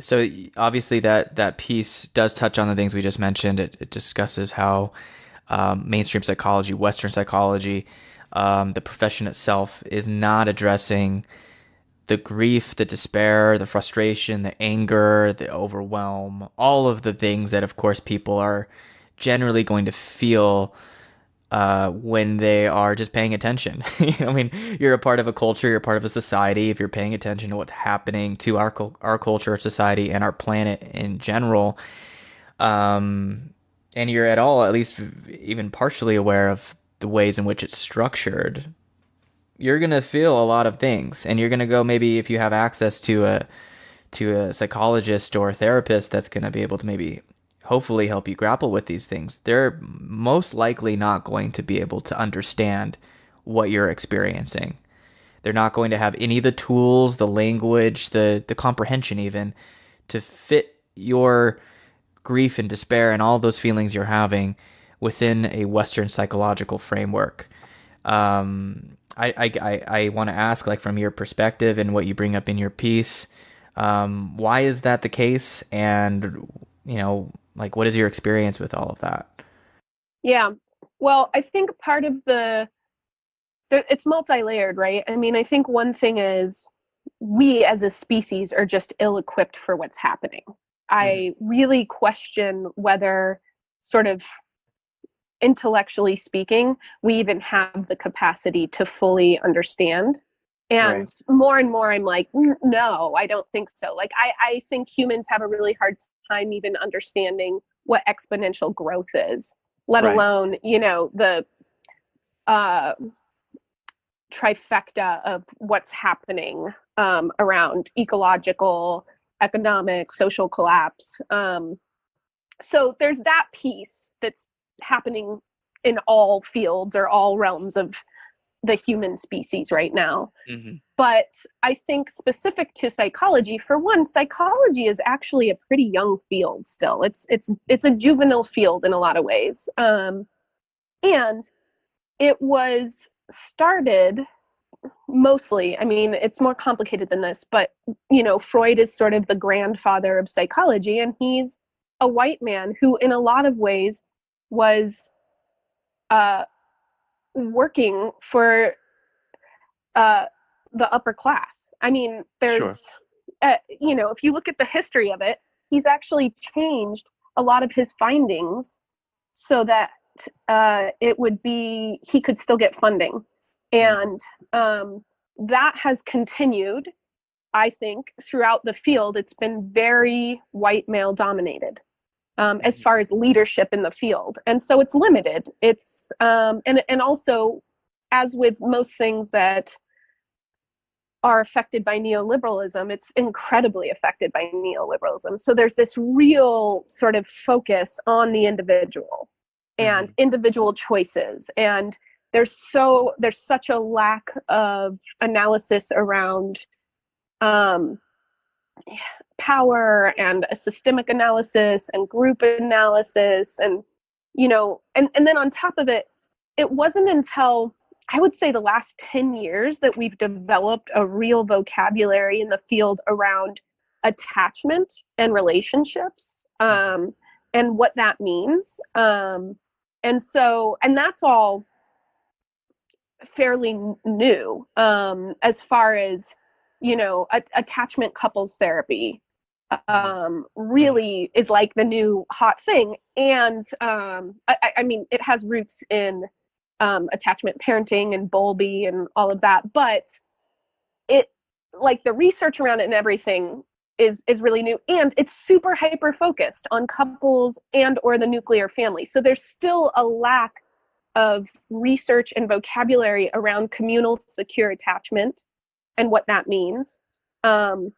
so obviously that that piece does touch on the things we just mentioned. It, it discusses how um, mainstream psychology, Western psychology, um, the profession itself is not addressing the grief, the despair, the frustration, the anger, the overwhelm, all of the things that, of course, people are generally going to feel uh, when they are just paying attention. I mean, you're a part of a culture, you're part of a society. If you're paying attention to what's happening to our our culture, society, and our planet in general, um, and you're at all, at least even partially aware of the ways in which it's structured, you're gonna feel a lot of things, and you're gonna go maybe if you have access to a to a psychologist or a therapist that's gonna be able to maybe hopefully help you grapple with these things. They're most likely not going to be able to understand what you're experiencing. They're not going to have any of the tools, the language, the the comprehension even to fit your grief and despair and all those feelings you're having within a Western psychological framework. Um, I, I, I, I want to ask, like, from your perspective and what you bring up in your piece, um, why is that the case? And, you know, like, what is your experience with all of that? Yeah. Well, I think part of the, it's multi-layered, right? I mean, I think one thing is we as a species are just ill-equipped for what's happening. I mm-hmm. really question whether sort of intellectually speaking, we even have the capacity to fully understand. And right. more and more, I'm like, no, I don't think so. Like, I, I think humans have a really hard time even understanding what exponential growth is, let right. alone, you know, the uh, trifecta of what's happening um, around ecological, economic, social collapse. Um, so there's that piece that's happening in all fields or all realms of the human species right now. Mm-hmm. But I think specific to psychology, for one, psychology is actually a pretty young field still. It's it's it's a juvenile field in a lot of ways. Um, and it was started mostly i mean it's more complicated than this but you know freud is sort of the grandfather of psychology and he's a white man who in a lot of ways was uh, working for uh, the upper class. I mean, there's, sure. uh, you know, if you look at the history of it, he's actually changed a lot of his findings so that uh, it would be, he could still get funding. And um, that has continued, I think, throughout the field. It's been very white male dominated um, as far as leadership in the field. And so it's limited. It's um, and and also as with most things that are affected by neoliberalism it's incredibly affected by neoliberalism. So there's this real sort of focus on the individual and mm-hmm. individual choices. And there's so there's such a lack of analysis around um, power and a systemic analysis and group analysis and you know and and then on top of it it wasn't until i would say the last 10 years that we've developed a real vocabulary in the field around attachment and relationships um, and what that means. Um, and so and that's all fairly new um, as far as you know a- attachment couples therapy um, really is like the new hot thing. And um, I, I, mean, it has roots in um, attachment parenting and Bowlby and all of that, but it like the research around it and everything is is really new. And it's super hyper focused on couples and or the nuclear family. So there's still a lack of research and vocabulary around communal secure attachment and what that means. Um,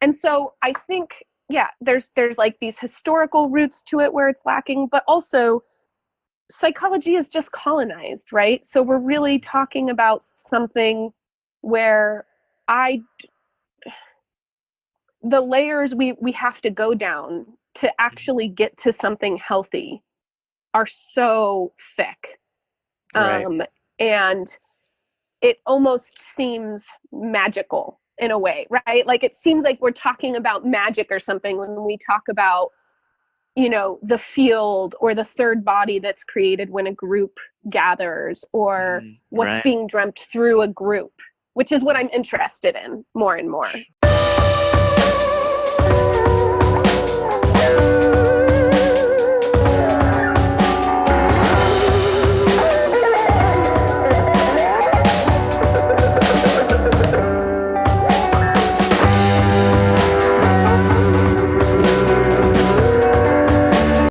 and so i think yeah there's there's like these historical roots to it where it's lacking but also psychology is just colonized right? So we're really talking about something where i the layers we we have to go down to actually get to something healthy are so thick. Right. um and it almost seems magical in a way, right? Like it seems like we're talking about magic or something when we talk about, you know, the field or the third body that's created when a group gathers or mm, what's right. being dreamt through a group, which is what I'm interested in more and more.